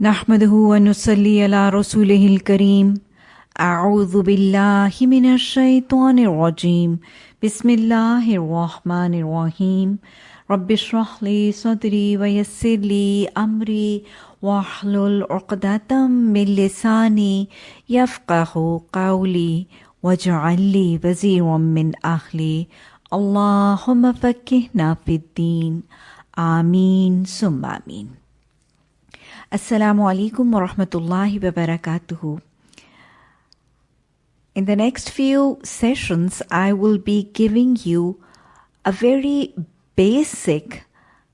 نحمده ونصلي على رسوله الكريم. أعوذ بالله من الشيطان الرجيم. بسم الله الرحمن الرحيم. رب اشرح لي صدري ويسر لي أمري. واحلل عقدة من لساني يفقه قولي. واجعل لي وزيرا من أهلي. اللهم فكهنا في الدين. آمين. ثم آمين. Assalamu alaikum wa. In the next few sessions, I will be giving you a very basic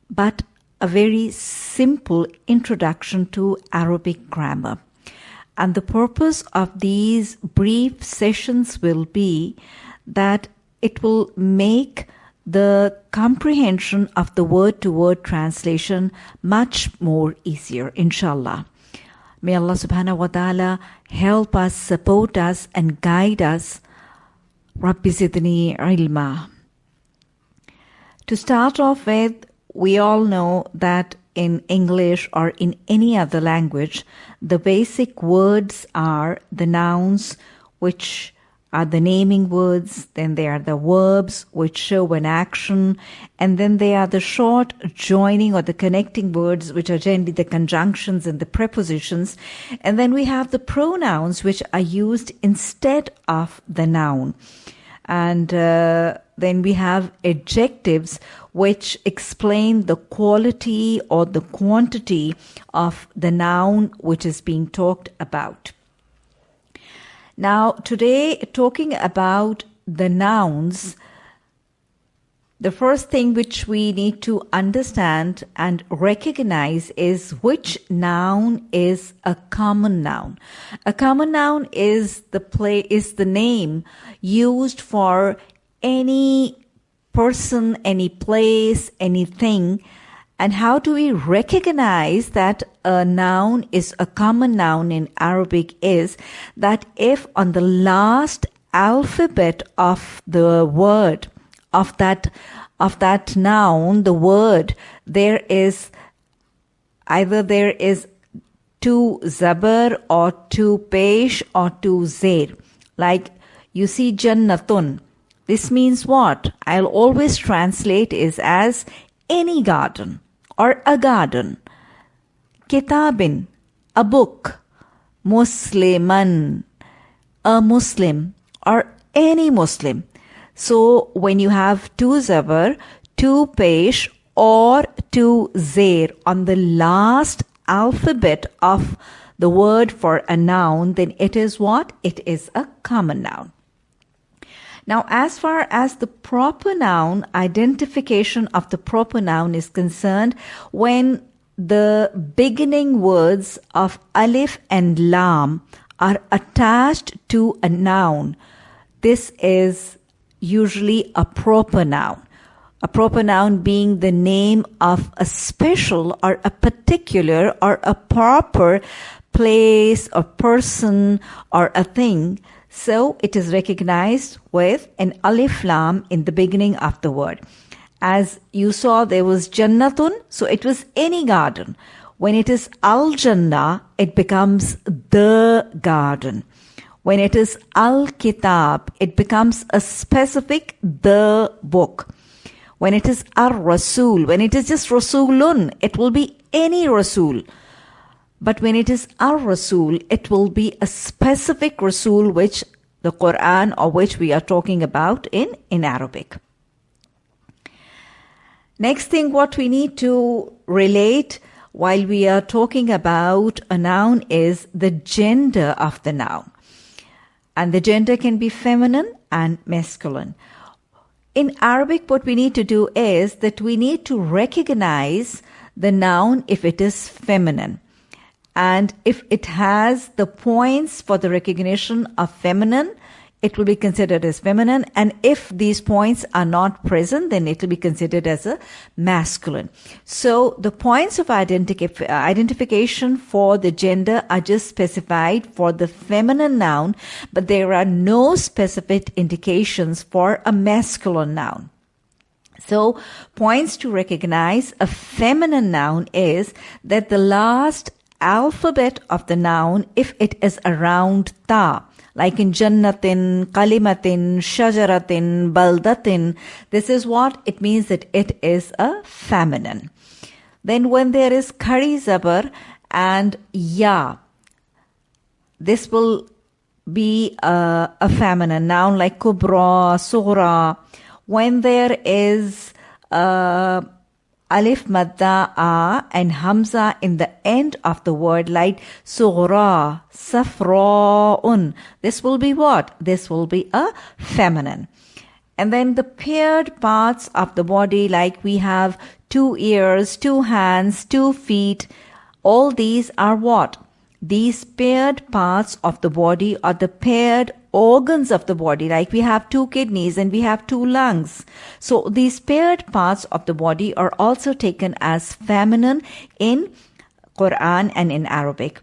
but a very simple introduction to Arabic grammar. And the purpose of these brief sessions will be that it will make the comprehension of the word to word translation much more easier, inshallah. May Allah subhanahu wa ta'ala help us, support us, and guide us. Rabbi zidni ilma. To start off with, we all know that in English or in any other language, the basic words are the nouns which are the naming words, then they are the verbs which show an action, and then they are the short joining or the connecting words which are generally the conjunctions and the prepositions, and then we have the pronouns which are used instead of the noun. And uh, then we have adjectives which explain the quality or the quantity of the noun which is being talked about. Now, today, talking about the nouns, the first thing which we need to understand and recognize is which noun is a common noun. A common noun is the play is the name used for any person, any place, anything and how do we recognize that a noun is a common noun in Arabic is that if on the last alphabet of the word of that of that noun, the word, there is either there is two zabar or two pesh or two zair. Like you see jannatun. This means what? I'll always translate is as any garden or a garden. Kitabin, a book. Musliman, a Muslim or any Muslim. So when you have two zabar, two pesh or two zair on the last alphabet of the word for a noun, then it is what? It is a common noun. Now, as far as the proper noun, identification of the proper noun is concerned, when the beginning words of alif and lam are attached to a noun, this is usually a proper noun. A proper noun being the name of a special or a particular or a proper place or person or a thing so it is recognized with an alif lam in the beginning of the word. As you saw, there was jannatun, so it was any garden. When it is al jannah, it becomes the garden. When it is al kitab, it becomes a specific the book. When it is ar rasul, when it is just rasulun, it will be any rasul. But when it is ar Rasul, it will be a specific Rasul which the Quran or which we are talking about in, in Arabic. Next thing, what we need to relate while we are talking about a noun is the gender of the noun. And the gender can be feminine and masculine. In Arabic, what we need to do is that we need to recognize the noun if it is feminine. And if it has the points for the recognition of feminine, it will be considered as feminine. And if these points are not present, then it will be considered as a masculine. So the points of identif- identification for the gender are just specified for the feminine noun, but there are no specific indications for a masculine noun. So points to recognize a feminine noun is that the last alphabet of the noun if it is around ta like in jannatin, kalimatin, shajaratin, baldatin. This is what it means that it is a feminine. Then when there is khari zabar and ya, this will be a, a feminine noun like kubra, sughra. When there is a alif madda a and hamza in the end of the word like sughra, safra'un. This will be what? This will be a feminine. And then the paired parts of the body like we have two ears, two hands, two feet. All these are what? These paired parts of the body are the paired organs of the body, like we have two kidneys and we have two lungs. So these paired parts of the body are also taken as feminine in Quran and in Arabic.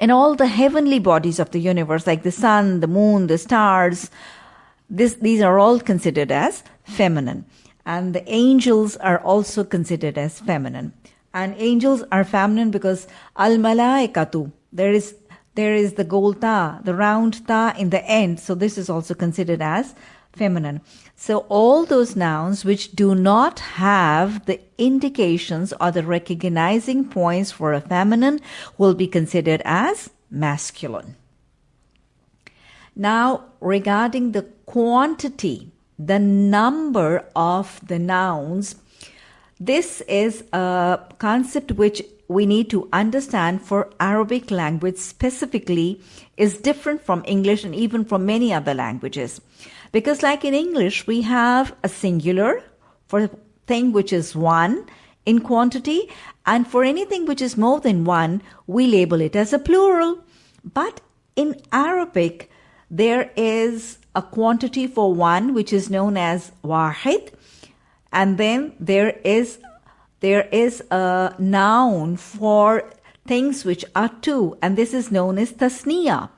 And all the heavenly bodies of the universe, like the sun, the moon, the stars, this, these are all considered as feminine. And the angels are also considered as feminine. And angels are feminine because al malaikatu, there is there is the gol ta, the round ta in the end. So this is also considered as feminine. So all those nouns which do not have the indications or the recognizing points for a feminine will be considered as masculine. Now, regarding the quantity, the number of the nouns, this is a concept which we need to understand for Arabic language specifically is different from English and even from many other languages. Because like in English, we have a singular for thing which is one in quantity and for anything which is more than one, we label it as a plural. But in Arabic, there is a quantity for one which is known as wahid and then there is there is a noun for things which are two, and this is known as tasniya.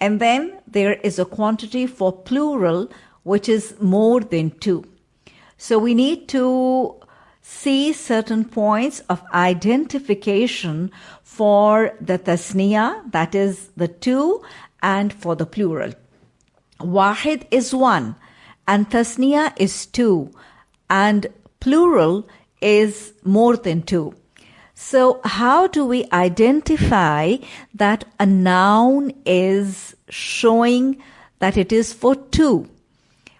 And then there is a quantity for plural, which is more than two. So we need to see certain points of identification for the tasniya, that is the two, and for the plural. Wahid is one, and tasniya is two, and plural is more than two. So, how do we identify that a noun is showing that it is for two?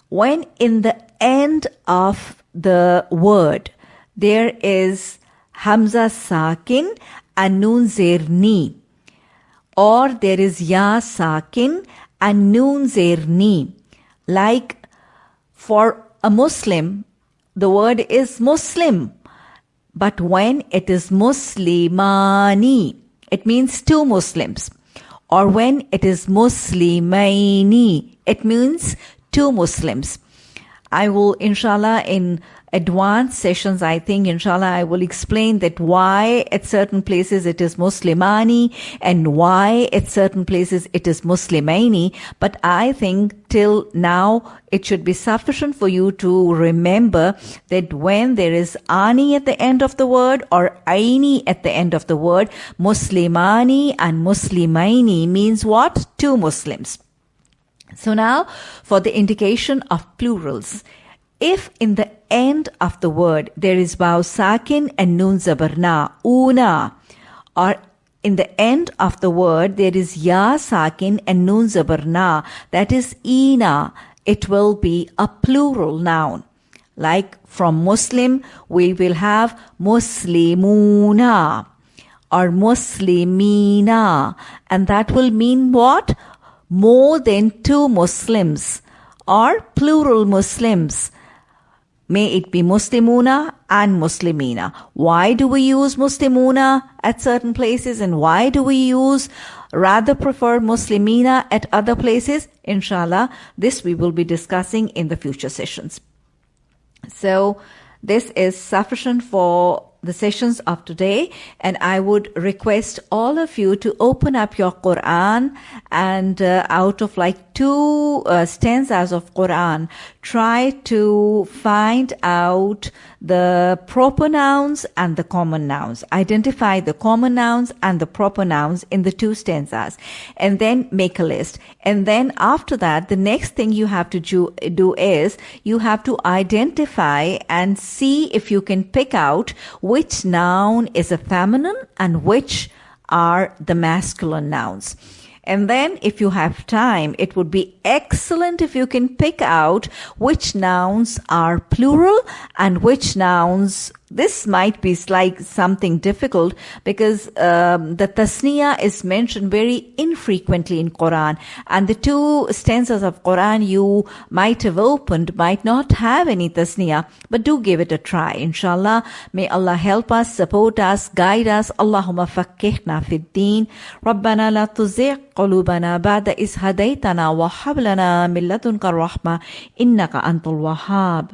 When in the end of the word there is Hamza Sakin and Noon Zerni, or there is Ya Sakin and Noon Zerni. Like for a Muslim, the word is Muslim. But when it is Muslimani, it means two Muslims. Or when it is Muslimaini, it means two Muslims. I will, inshallah, in advanced sessions, I think, inshallah, I will explain that why at certain places it is Muslimani and why at certain places it is Muslimaini. But I think till now it should be sufficient for you to remember that when there is ani at the end of the word or aini at the end of the word, Muslimani and Muslimaini means what? Two Muslims. So now for the indication of plurals. If in the end of the word there is waw sakin and nun zabarna, una, or in the end of the word there is ya sakin and nun zabarna, that is ina, it will be a plural noun. Like from Muslim, we will have Muslimuna or Muslimina, and that will mean what? More than two Muslims or plural Muslims. May it be Muslimuna and Muslimina. Why do we use Muslimuna at certain places and why do we use rather prefer Muslimina at other places? Inshallah, this we will be discussing in the future sessions. So this is sufficient for the sessions of today and I would request all of you to open up your Quran and uh, out of like two uh, stanzas of Quran, try to find out the proper nouns and the common nouns. Identify the common nouns and the proper nouns in the two stanzas and then make a list. And then after that, the next thing you have to do, do is you have to identify and see if you can pick out which noun is a feminine and which are the masculine nouns. And then if you have time, it would be excellent if you can pick out which nouns are plural and which nouns this might be like something difficult because um, the tasniya is mentioned very infrequently in Quran, and the two stanzas of Quran you might have opened might not have any tasniya, but do give it a try. Inshallah, may Allah help us, support us, guide us. Allahumma fakkihna fid deen. ربنا لا تزغ قلوبنا بعد إذ هديتنا وهب لنا من لدنك الرحمة إنك أنت الوهاب